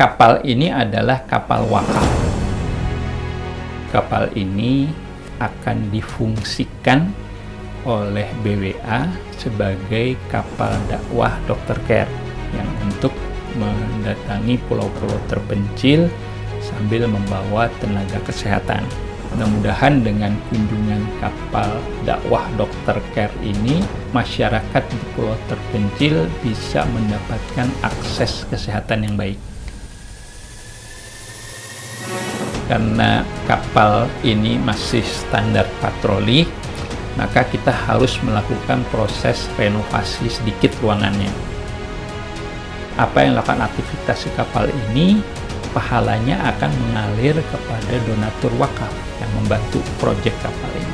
Kapal ini adalah kapal wakaf. Kapal ini akan difungsikan oleh BWA sebagai kapal dakwah Dr. Care yang untuk mendatangi pulau-pulau terpencil sambil membawa tenaga kesehatan. Mudah-mudahan dengan kunjungan kapal dakwah Dr. Care ini, masyarakat di pulau terpencil bisa mendapatkan akses kesehatan yang baik. Karena kapal ini masih standar patroli, maka kita harus melakukan proses renovasi sedikit ruangannya. Apa yang dilakukan aktivitas di kapal ini, pahalanya akan mengalir kepada donatur wakaf yang membantu proyek kapal ini.